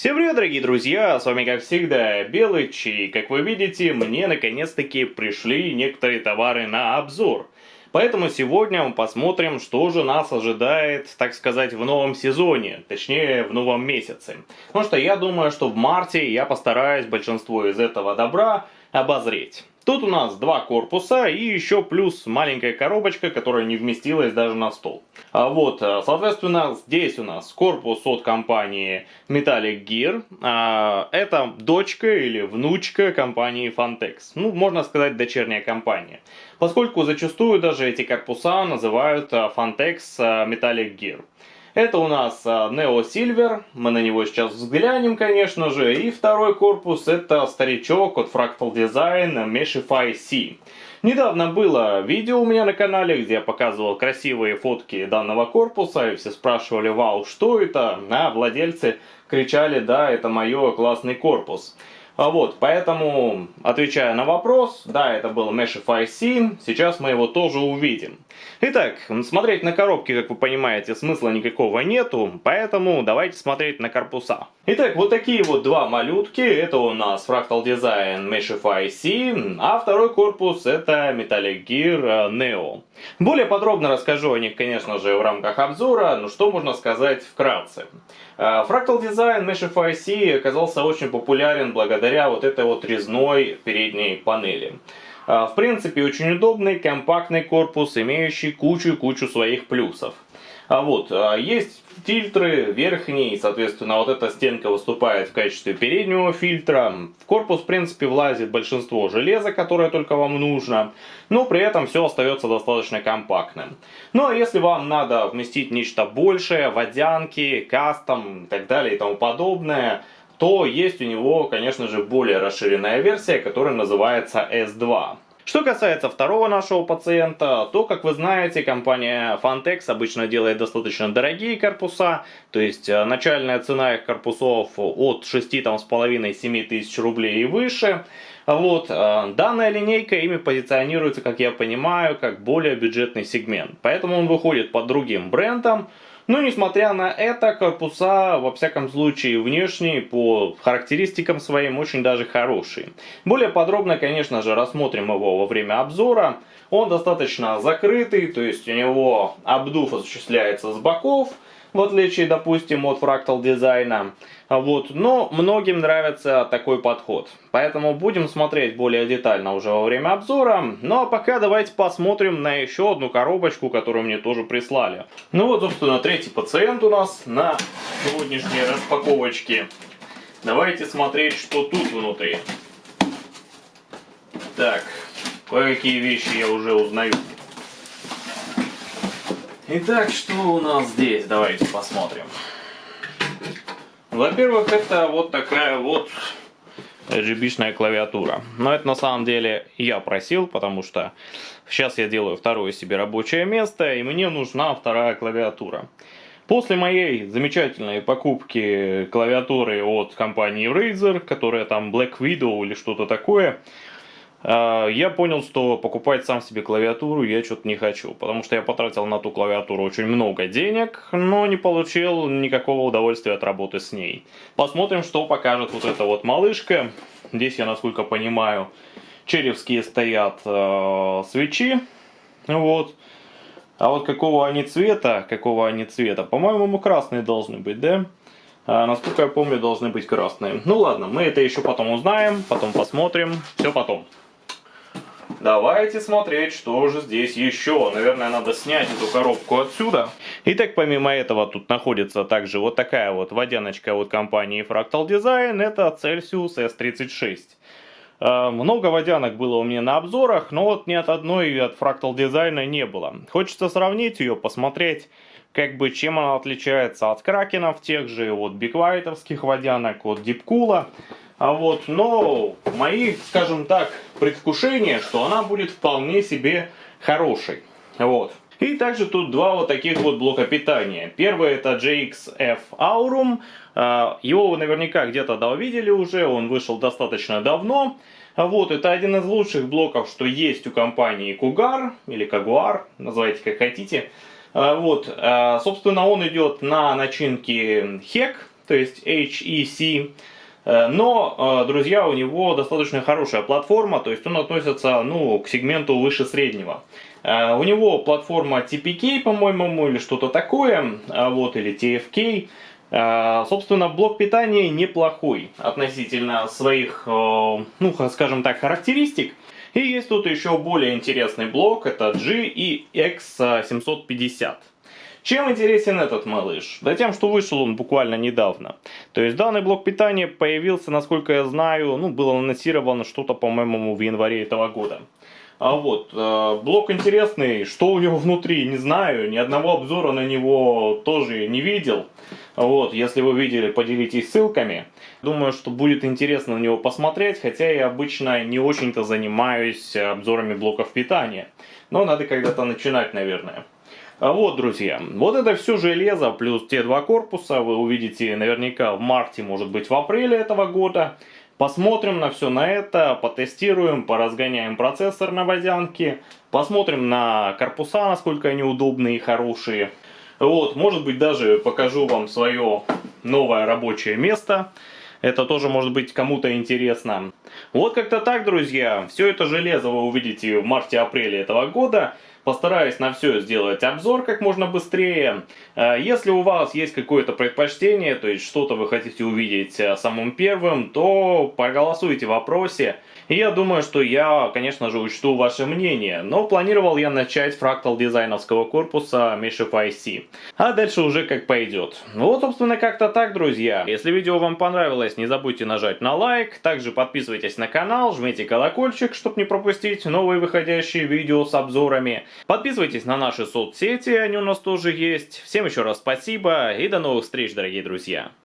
Всем привет, дорогие друзья! С вами, как всегда, Белыч, и, как вы видите, мне наконец-таки пришли некоторые товары на обзор. Поэтому сегодня мы посмотрим, что же нас ожидает, так сказать, в новом сезоне, точнее, в новом месяце. Потому что я думаю, что в марте я постараюсь большинство из этого добра обозреть. Тут у нас два корпуса и еще плюс маленькая коробочка, которая не вместилась даже на стол. А вот, э, соответственно, здесь у нас корпус от компании Metallic Gear. А, это дочка или внучка компании Fantex. Ну, можно сказать, дочерняя компания. Поскольку зачастую даже эти корпуса называют э, Fantex э, Metallic Gear. Это у нас а, Neo Silver, мы на него сейчас взглянем, конечно же. И второй корпус это старичок от Fractal Design Meshify C. Недавно было видео у меня на канале, где я показывал красивые фотки данного корпуса, и все спрашивали, вау, что это? А владельцы кричали, да, это мое классный корпус. А вот, поэтому, отвечая на вопрос, да, это был Meshify C, сейчас мы его тоже увидим. Итак, смотреть на коробки, как вы понимаете, смысла никакого нету, поэтому давайте смотреть на корпуса. Итак, вот такие вот два малютки, это у нас Fractal Design Meshify C, а второй корпус это Metallic Gear Neo. Более подробно расскажу о них, конечно же, в рамках обзора, но что можно сказать вкратце. А, Fractal Design Meshify C оказался очень популярен благодаря вот этой вот резной передней панели. А, в принципе, очень удобный, компактный корпус, имеющий кучу-кучу своих плюсов. А вот, а, есть фильтры верхние, соответственно, вот эта стенка выступает в качестве переднего фильтра. В корпус, в принципе, влазит большинство железа, которое только вам нужно, но при этом все остается достаточно компактным. Ну а если вам надо вместить нечто большее, водянки, кастом и так далее и тому подобное, то есть у него, конечно же, более расширенная версия, которая называется S2. Что касается второго нашего пациента, то, как вы знаете, компания Fantex обычно делает достаточно дорогие корпуса, то есть э, начальная цена их корпусов от 6,5-7 тысяч рублей и выше. Вот, э, данная линейка ими позиционируется, как я понимаю, как более бюджетный сегмент, поэтому он выходит под другим брендом, но несмотря на это, корпуса, во всяком случае, внешние, по характеристикам своим, очень даже хорошие. Более подробно, конечно же, рассмотрим его во время обзора. Он достаточно закрытый, то есть у него обдув осуществляется с боков, в отличие, допустим, от фрактал дизайна. Вот. Но многим нравится такой подход. Поэтому будем смотреть более детально уже во время обзора. Ну а пока давайте посмотрим на еще одну коробочку, которую мне тоже прислали. Ну вот, собственно, третий пациент у нас на сегодняшней распаковочке. Давайте смотреть, что тут внутри. Так, кое-какие вещи я уже узнаю. Итак, что у нас здесь? Давайте посмотрим. Во-первых, это вот такая вот RGB-шная клавиатура. Но это на самом деле я просил, потому что сейчас я делаю второе себе рабочее место, и мне нужна вторая клавиатура. После моей замечательной покупки клавиатуры от компании Razer, которая там Black Widow или что-то такое, я понял, что покупать сам себе клавиатуру я что-то не хочу, потому что я потратил на ту клавиатуру очень много денег, но не получил никакого удовольствия от работы с ней. Посмотрим, что покажет вот эта вот малышка. Здесь я, насколько понимаю, черевские стоят э, свечи, вот. А вот какого они цвета, какого они цвета, по-моему, красные должны быть, да? А, насколько я помню, должны быть красные. Ну ладно, мы это еще потом узнаем, потом посмотрим, все потом. Давайте смотреть, что же здесь еще. Наверное, надо снять эту коробку отсюда. Итак, помимо этого, тут находится также вот такая вот водяночка от компании Fractal Design. Это Celsius S36. Э, много водянок было у меня на обзорах, но вот ни от одной от Fractal Design не было. Хочется сравнить ее, посмотреть, как бы чем она отличается от кракенов тех же, от биквайтовских водянок, от дипкула. А вот, но мои, скажем так, предвкушения, что она будет вполне себе хорошей. Вот. И также тут два вот таких вот блока питания. Первый это JXF Aurum. А, его вы наверняка где-то да увидели уже, он вышел достаточно давно. Вот, это один из лучших блоков, что есть у компании Cougar, или Jaguar, называйте как хотите. А, вот, а, собственно, он идет на начинке HEC, то есть HEC. Э, но, э, друзья, у него достаточно хорошая платформа, то есть он относится ну, к сегменту выше среднего. Э, у него платформа TPK, по-моему, или что-то такое, вот, или TFK. Собственно, блок питания неплохой относительно своих, ну, скажем так, характеристик. И есть тут еще более интересный блок, это GEX750. Чем интересен этот малыш? Да тем, что вышел он буквально недавно. То есть данный блок питания появился, насколько я знаю, ну, было анонсировано что-то, по-моему, в январе этого года. А вот, э, блок интересный, что у него внутри, не знаю, ни одного обзора на него тоже не видел. Вот, если вы видели, поделитесь ссылками. Думаю, что будет интересно на него посмотреть, хотя я обычно не очень-то занимаюсь обзорами блоков питания. Но надо когда-то начинать, наверное. А вот, друзья, вот это все железо, плюс те два корпуса, вы увидите наверняка в марте, может быть в апреле этого года. Посмотрим на все на это, потестируем, поразгоняем процессор на водянке, посмотрим на корпуса, насколько они удобные и хорошие. Вот, может быть даже покажу вам свое новое рабочее место. Это тоже может быть кому-то интересно. Вот как-то так, друзья. Все это железо вы увидите в марте-апреле этого года. Постараюсь на все сделать обзор как можно быстрее. Э, если у вас есть какое-то предпочтение, то есть что-то вы хотите увидеть э, самым первым, то проголосуйте в вопросе. И я думаю, что я, конечно же, учту ваше мнение, но планировал я начать фрактал дизайновского корпуса Meshify C. А дальше уже как пойдет. Вот, собственно, как-то так, друзья. Если видео вам понравилось, не забудьте нажать на лайк. Также подписывайтесь на канал, жмите колокольчик, чтобы не пропустить новые выходящие видео с обзорами. Подписывайтесь на наши соцсети, они у нас тоже есть. Всем еще раз спасибо и до новых встреч, дорогие друзья.